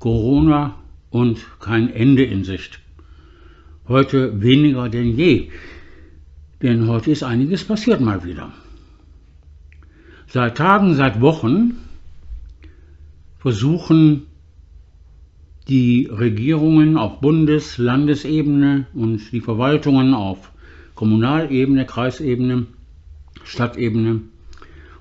Corona und kein Ende in Sicht. Heute weniger denn je, denn heute ist einiges passiert mal wieder. Seit Tagen, seit Wochen versuchen die Regierungen auf Bundes-, Landesebene und die Verwaltungen auf Kommunalebene, Kreisebene, Stadtebene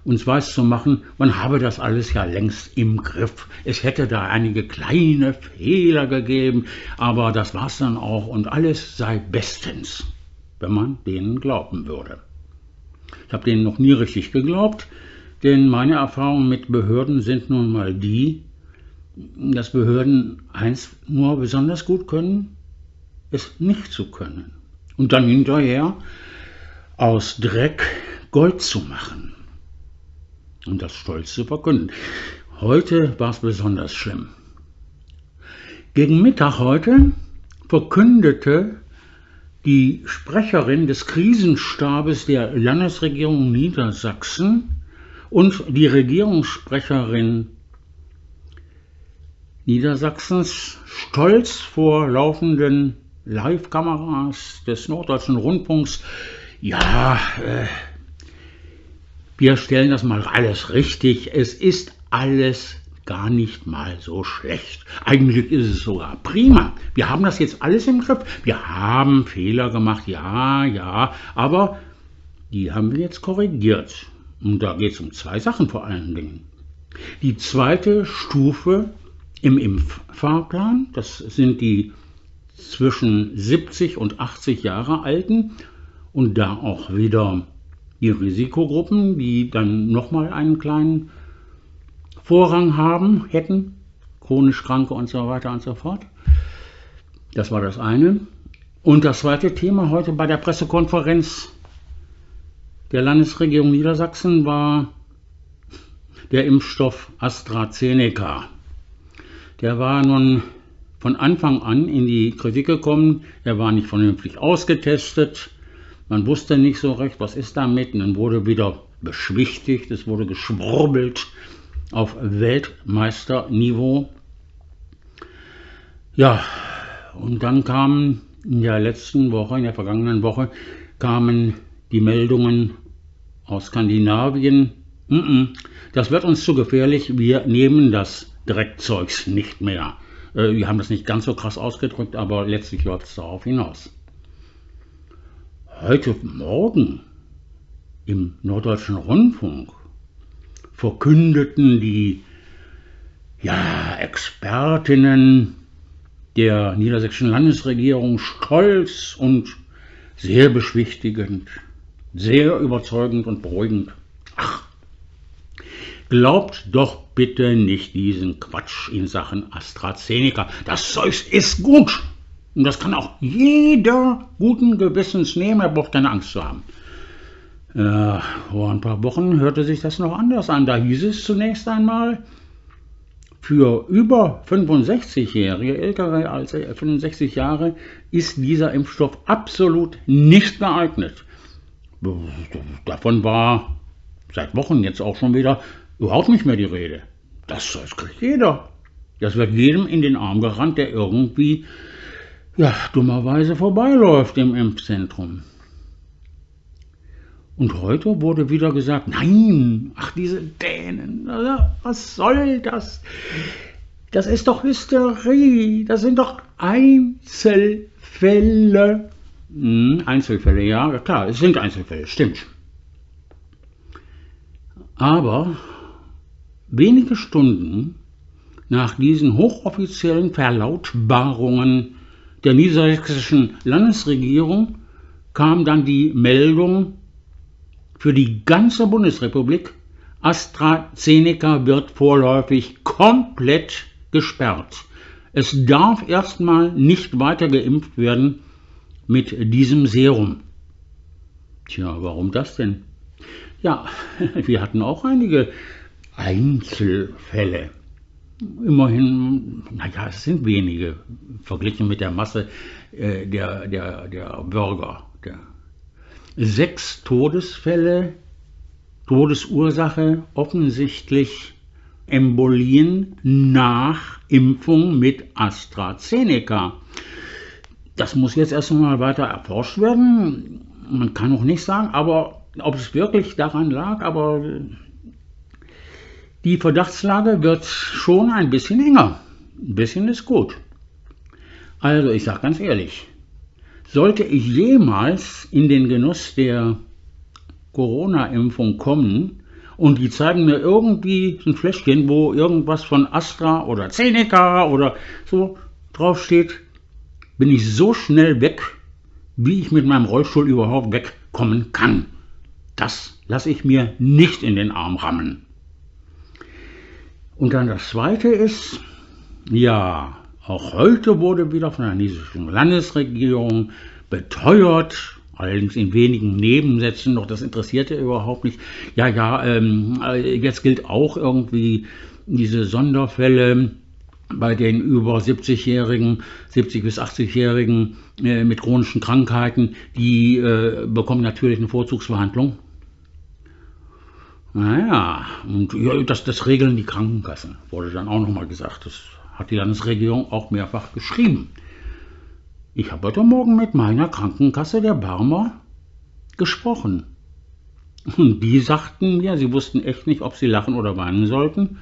uns weiß zu machen, man habe das alles ja längst im Griff. Es hätte da einige kleine Fehler gegeben, aber das war's dann auch und alles sei bestens, wenn man denen glauben würde. Ich habe denen noch nie richtig geglaubt, denn meine Erfahrungen mit Behörden sind nun mal die, dass Behörden eins nur besonders gut können, es nicht zu können. Und dann hinterher aus Dreck Gold zu machen und das stolz zu verkünden. Heute war es besonders schlimm. Gegen Mittag heute verkündete die Sprecherin des Krisenstabes der Landesregierung Niedersachsen und die Regierungssprecherin Niedersachsens stolz vor laufenden Live-Kameras des Norddeutschen Rundfunks, ja, äh, wir stellen das mal alles richtig. Es ist alles gar nicht mal so schlecht. Eigentlich ist es sogar prima. Wir haben das jetzt alles im Griff. Wir haben Fehler gemacht, ja, ja, aber die haben wir jetzt korrigiert. Und da geht es um zwei Sachen vor allen Dingen. Die zweite Stufe im Impffahrplan, das sind die zwischen 70 und 80 Jahre Alten und da auch wieder die Risikogruppen, die dann nochmal einen kleinen Vorrang haben hätten, chronisch Kranke und so weiter und so fort. Das war das eine. Und das zweite Thema heute bei der Pressekonferenz der Landesregierung Niedersachsen war der Impfstoff AstraZeneca. Der war nun von Anfang an in die Kritik gekommen. Er war nicht vernünftig ausgetestet. Man wusste nicht so recht, was ist damit. Und dann wurde wieder beschwichtigt, es wurde geschwurbelt auf Weltmeisterniveau. Ja, und dann kamen in der letzten Woche, in der vergangenen Woche, kamen die Meldungen aus Skandinavien. Das wird uns zu gefährlich, wir nehmen das Dreckzeugs nicht mehr. Äh, wir haben das nicht ganz so krass ausgedrückt, aber letztlich läuft es darauf hinaus heute Morgen im Norddeutschen Rundfunk verkündeten die ja, Expertinnen der niedersächsischen Landesregierung stolz und sehr beschwichtigend, sehr überzeugend und beruhigend. Ach, glaubt doch bitte nicht diesen Quatsch in Sachen AstraZeneca. Das Zeug ist gut. Und das kann auch jeder guten Gewissens nehmen, er braucht keine Angst zu haben. Äh, vor ein paar Wochen hörte sich das noch anders an. Da hieß es zunächst einmal, für über 65-Jährige, ältere als 65 Jahre, ist dieser Impfstoff absolut nicht geeignet. Davon war seit Wochen jetzt auch schon wieder überhaupt nicht mehr die Rede. Das, das kriegt jeder. Das wird jedem in den Arm gerannt, der irgendwie ja, dummerweise vorbeiläuft im Impfzentrum. Und heute wurde wieder gesagt, nein, ach diese Dänen, was soll das? Das ist doch Hysterie, das sind doch Einzelfälle. Hm, Einzelfälle, ja, klar, es sind Einzelfälle, stimmt. Aber wenige Stunden nach diesen hochoffiziellen Verlautbarungen der niedersächsischen Landesregierung kam dann die Meldung für die ganze Bundesrepublik, AstraZeneca wird vorläufig komplett gesperrt. Es darf erstmal nicht weiter geimpft werden mit diesem Serum. Tja, warum das denn? Ja, wir hatten auch einige Einzelfälle immerhin, naja, es sind wenige, verglichen mit der Masse äh, der, der, der Bürger. Der. Sechs Todesfälle, Todesursache offensichtlich Embolien nach Impfung mit AstraZeneca. Das muss jetzt erst einmal weiter erforscht werden. Man kann noch nicht sagen, aber ob es wirklich daran lag, aber die Verdachtslage wird schon ein bisschen enger. Ein bisschen ist gut. Also ich sage ganz ehrlich, sollte ich jemals in den Genuss der Corona-Impfung kommen und die zeigen mir irgendwie ein Fläschchen, wo irgendwas von Astra oder Zeneca oder so draufsteht, bin ich so schnell weg, wie ich mit meinem Rollstuhl überhaupt wegkommen kann. Das lasse ich mir nicht in den Arm rammen. Und dann das Zweite ist, ja, auch heute wurde wieder von der niedersächsischen Landesregierung beteuert, allerdings in wenigen Nebensätzen, doch das interessierte überhaupt nicht. Ja, ja, ähm, jetzt gilt auch irgendwie diese Sonderfälle bei den über 70-Jährigen, 70 bis 80-Jährigen äh, mit chronischen Krankheiten, die äh, bekommen natürlich eine Vorzugsbehandlung. Naja, und ja, das, das regeln die Krankenkassen, wurde dann auch nochmal gesagt. Das hat die Landesregierung auch mehrfach geschrieben. Ich habe heute Morgen mit meiner Krankenkasse der Barmer gesprochen. Und die sagten mir, sie wussten echt nicht, ob sie lachen oder weinen sollten.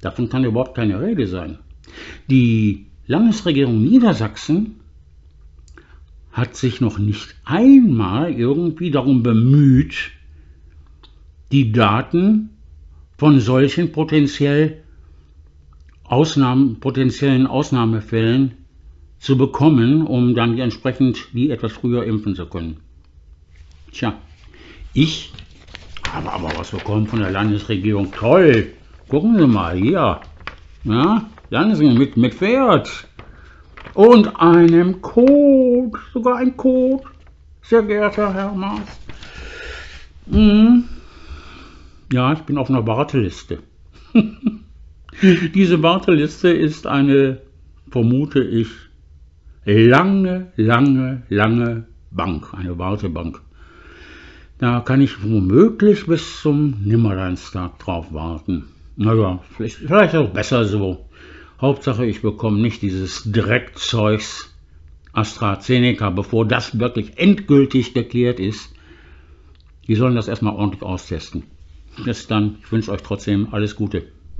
Davon kann überhaupt keine Rede sein. Die Landesregierung Niedersachsen hat sich noch nicht einmal irgendwie darum bemüht, die Daten von solchen potenziell Ausnahmen, potenziellen Ausnahmefällen zu bekommen, um dann entsprechend die etwas früher impfen zu können. Tja, ich habe aber was bekommen von der Landesregierung. Toll! Gucken Sie mal hier. Ja, Landesregierung mit, mit Pferd. Und einem Code. Sogar ein Code. Sehr geehrter Herr Maas. Mhm. Ja, ich bin auf einer Warteliste. Diese Warteliste ist eine, vermute ich, lange, lange, lange Bank, eine Wartebank. Da kann ich womöglich bis zum Nimmerleinstag drauf warten. Naja, vielleicht, vielleicht auch besser so. Hauptsache, ich bekomme nicht dieses Dreckzeugs AstraZeneca, bevor das wirklich endgültig geklärt ist. Die sollen das erstmal ordentlich austesten. Bis dann. Ich wünsche euch trotzdem alles Gute.